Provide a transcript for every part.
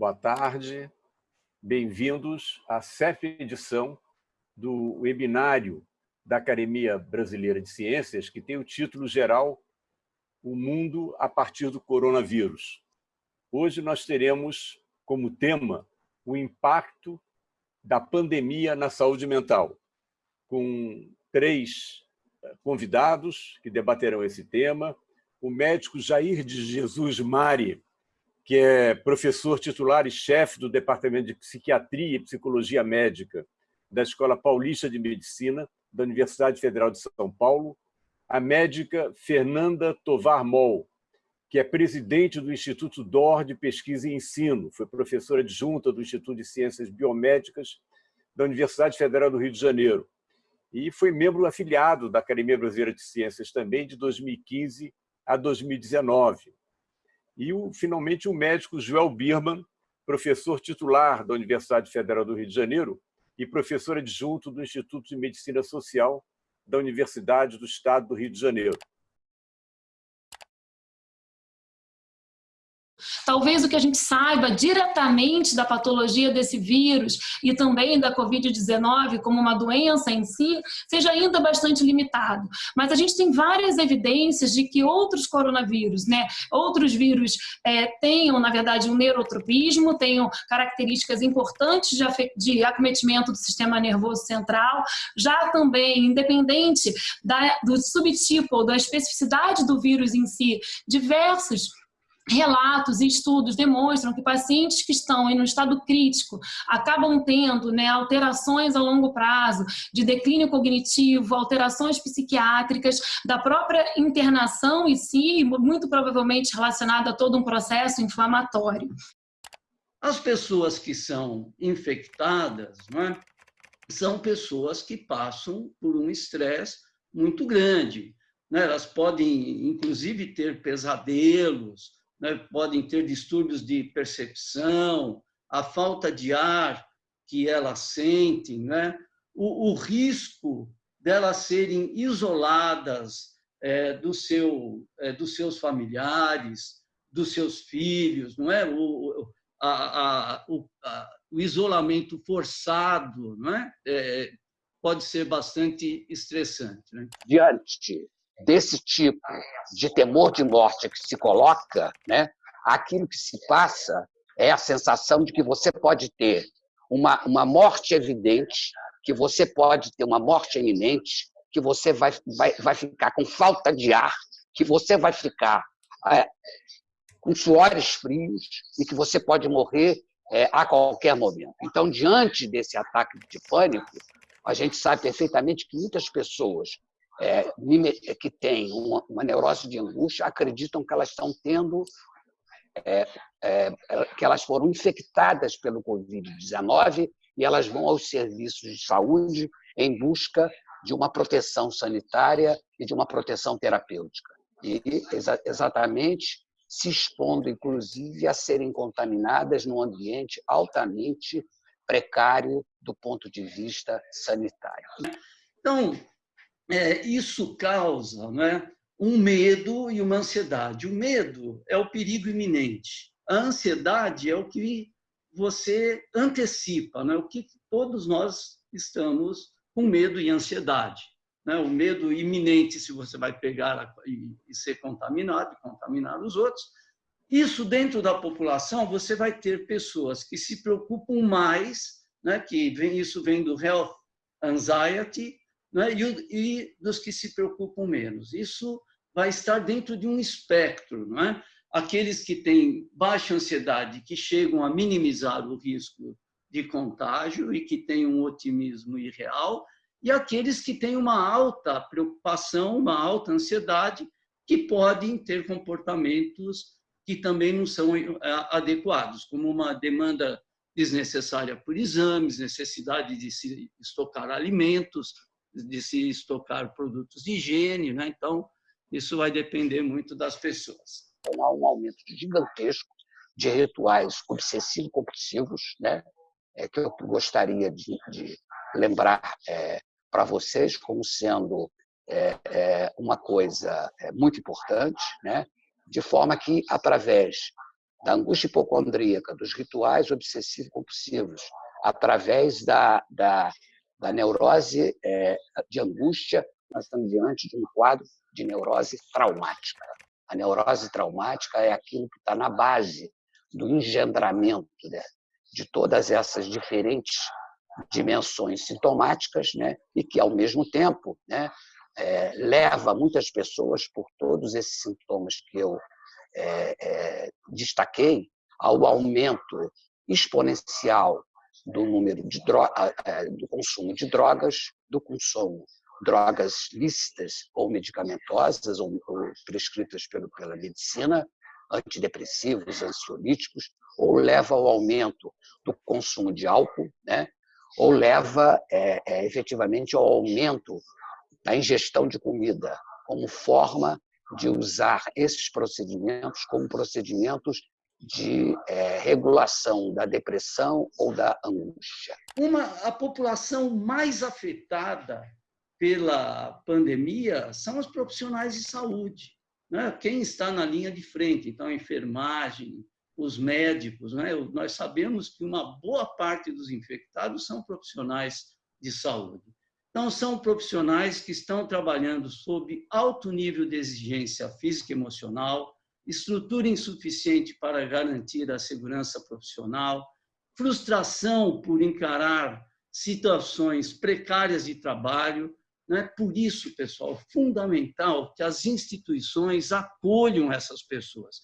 boa tarde. Bem-vindos à sétima edição do webinário da Academia Brasileira de Ciências, que tem o título geral O Mundo a partir do Coronavírus. Hoje nós teremos como tema o impacto da pandemia na saúde mental, com três convidados que debaterão esse tema, o médico Jair de Jesus Mari, que é professor titular e chefe do Departamento de Psiquiatria e Psicologia Médica da Escola Paulista de Medicina da Universidade Federal de São Paulo, a médica Fernanda Tovar Moll, que é presidente do Instituto DOR de Pesquisa e Ensino, foi professora adjunta do Instituto de Ciências Biomédicas da Universidade Federal do Rio de Janeiro e foi membro afiliado da Academia Brasileira de Ciências também de 2015 a 2019. E, o, finalmente, o médico Joel Birman, professor titular da Universidade Federal do Rio de Janeiro e professor adjunto do Instituto de Medicina Social da Universidade do Estado do Rio de Janeiro. Talvez o que a gente saiba diretamente da patologia desse vírus e também da Covid-19 como uma doença em si, seja ainda bastante limitado. Mas a gente tem várias evidências de que outros coronavírus, né, outros vírus é, tenham, na verdade, um neurotropismo, tenham características importantes de, de acometimento do sistema nervoso central, já também, independente da, do subtipo ou da especificidade do vírus em si, diversos relatos e estudos demonstram que pacientes que estão em um estado crítico acabam tendo né, alterações a longo prazo de declínio cognitivo, alterações psiquiátricas, da própria internação em si, muito provavelmente relacionada a todo um processo inflamatório. As pessoas que são infectadas é, são pessoas que passam por um estresse muito grande. Né? Elas podem, inclusive, ter pesadelos, né, podem ter distúrbios de percepção, a falta de ar que elas sentem, né, o, o risco delas serem isoladas é, do seu, é, dos seus familiares, dos seus filhos, não é? O, a, a, o, a, o isolamento forçado, não é? é? pode ser bastante estressante. Né? Diante desse tipo de temor de morte que se coloca, né, aquilo que se passa é a sensação de que você pode ter uma, uma morte evidente, que você pode ter uma morte iminente, que você vai, vai, vai ficar com falta de ar, que você vai ficar é, com suores frios e que você pode morrer é, a qualquer momento. Então, diante desse ataque de pânico, a gente sabe perfeitamente que muitas pessoas é, que têm uma, uma, neurose de angústia acreditam que elas estão tendo, é, é, que elas foram infectadas pelo Covid-19 e elas vão aos serviços de saúde em busca de uma proteção sanitária e de uma proteção terapêutica. E exa exatamente se expondo, inclusive, a serem contaminadas num ambiente altamente precário do ponto de vista sanitário. Então, é, isso causa né, um medo e uma ansiedade. O medo é o perigo iminente. A ansiedade é o que você antecipa, né? o que todos nós estamos com medo e ansiedade. Né? O medo iminente, se você vai pegar e, ser contaminado, e contaminar os outros. Isso dentro da população, você vai ter pessoas que se preocupam mais, né? que vem, isso vem do health anxiety, né? e, e dos que se preocupam menos. Isso vai estar dentro de um espectro. Não é? Aqueles que têm baixa ansiedade, que chegam a minimizar o risco de contágio e que têm um otimismo irreal, e aqueles que têm uma alta preocupação, uma alta ansiedade, que podem ter comportamentos que também não são eh, adequados, como uma demanda desnecessária por exames, necessidade de se estocar alimentos, de se estocar produtos de higiene, né? então isso vai depender muito das pessoas. Então, há um aumento gigantesco de rituais obsessivo-compulsivos, né? é, que eu gostaria de, de lembrar é, para vocês como sendo é, é uma coisa é, muito importante, né? de forma que, através da angústia hipocondríaca, dos rituais obsessivo-compulsivos, através da, da, da neurose é, de angústia, nós estamos diante de um quadro de neurose traumática. A neurose traumática é aquilo que está na base do engendramento né, de todas essas diferentes dimensões sintomáticas, né, e que, ao mesmo tempo, né, é, leva muitas pessoas, por todos esses sintomas que eu é, é, destaquei, ao aumento exponencial do número de do consumo de drogas, do consumo drogas lícitas ou medicamentosas ou, ou prescritas pelo, pela medicina, antidepressivos, ansiolíticos, ou leva ao aumento do consumo de álcool, né? ou leva é, é, efetivamente ao aumento da ingestão de comida como forma de usar esses procedimentos como procedimentos de é, regulação da depressão ou da angústia. Uma, a população mais afetada pela pandemia são os profissionais de saúde. Né? Quem está na linha de frente, então a enfermagem, os médicos. Né? Nós sabemos que uma boa parte dos infectados são profissionais de saúde. Então, são profissionais que estão trabalhando sob alto nível de exigência física e emocional, estrutura insuficiente para garantir a segurança profissional, frustração por encarar situações precárias de trabalho. Né? Por isso, pessoal, fundamental que as instituições acolham essas pessoas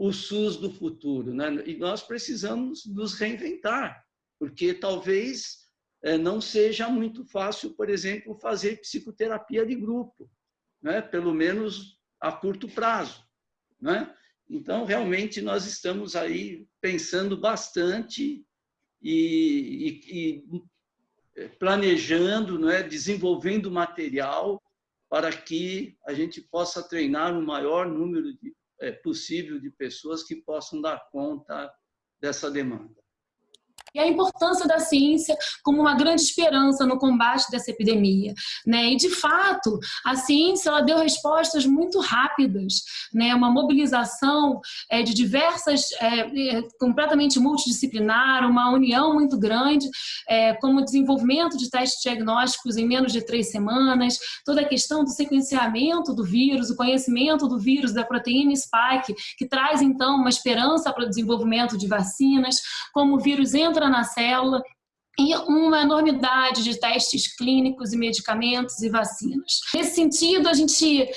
o SUS do futuro. Né? E nós precisamos nos reinventar, porque talvez eh, não seja muito fácil, por exemplo, fazer psicoterapia de grupo, né? pelo menos a curto prazo. Né? Então, realmente, nós estamos aí pensando bastante e, e, e planejando, né? desenvolvendo material para que a gente possa treinar o maior número de é, possível de pessoas que possam dar conta dessa demanda e a importância da ciência como uma grande esperança no combate dessa epidemia, né? E de fato, a ciência ela deu respostas muito rápidas, né? Uma mobilização é, de diversas, é, é, completamente multidisciplinar, uma união muito grande, é, como o desenvolvimento de testes diagnósticos em menos de três semanas, toda a questão do sequenciamento do vírus, o conhecimento do vírus da proteína spike, que traz então uma esperança para o desenvolvimento de vacinas, como o vírus entra entra na célula e uma enormidade de testes clínicos e medicamentos e vacinas. Nesse sentido, a gente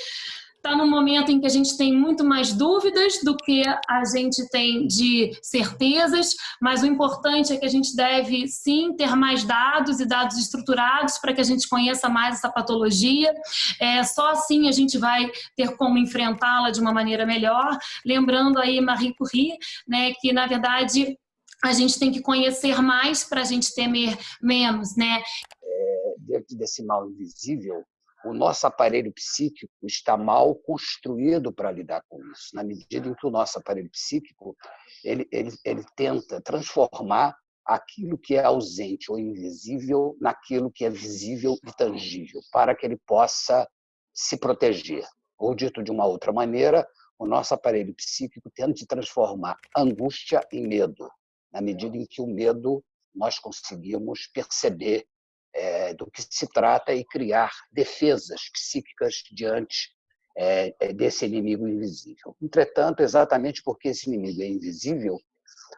está num momento em que a gente tem muito mais dúvidas do que a gente tem de certezas, mas o importante é que a gente deve sim ter mais dados e dados estruturados para que a gente conheça mais essa patologia. É, só assim a gente vai ter como enfrentá-la de uma maneira melhor. Lembrando aí Marie Curie, né, que na verdade a gente tem que conhecer mais para a gente temer menos, né? É, dentro desse mal invisível, o nosso aparelho psíquico está mal construído para lidar com isso, na medida em que o nosso aparelho psíquico ele, ele, ele tenta transformar aquilo que é ausente ou invisível naquilo que é visível e tangível, para que ele possa se proteger. Ou dito de uma outra maneira, o nosso aparelho psíquico tenta transformar angústia em medo, na medida em que o medo nós conseguimos perceber é, do que se trata e criar defesas psíquicas diante é, é, desse inimigo invisível. Entretanto, exatamente porque esse inimigo é invisível,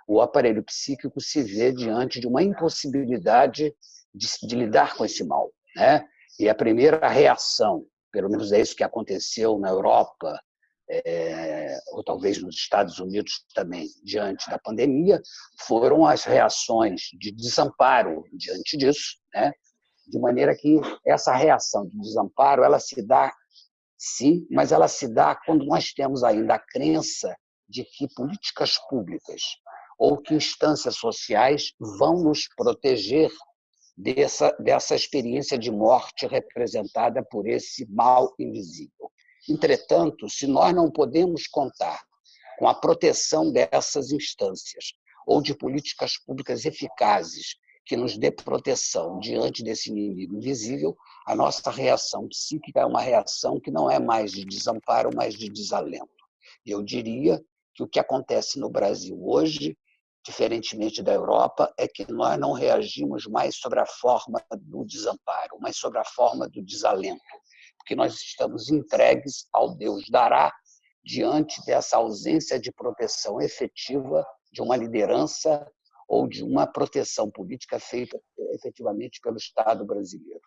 o aparelho psíquico se vê diante de uma impossibilidade de, de lidar com esse mal. Né? E a primeira reação, pelo menos é isso que aconteceu na Europa, é, ou talvez nos Estados Unidos também, diante da pandemia, foram as reações de desamparo diante disso, né? de maneira que essa reação de desamparo ela se dá, sim, mas ela se dá quando nós temos ainda a crença de que políticas públicas ou que instâncias sociais vão nos proteger dessa, dessa experiência de morte representada por esse mal invisível. Entretanto, se nós não podemos contar com a proteção dessas instâncias ou de políticas públicas eficazes que nos dê proteção diante desse inimigo invisível, a nossa reação psíquica é uma reação que não é mais de desamparo, mas de desalento. Eu diria que o que acontece no Brasil hoje, diferentemente da Europa, é que nós não reagimos mais sobre a forma do desamparo, mas sobre a forma do desalento, porque nós estamos entregues ao Deus dará diante dessa ausência de proteção efetiva de uma liderança ou de uma proteção política feita efetivamente pelo Estado brasileiro.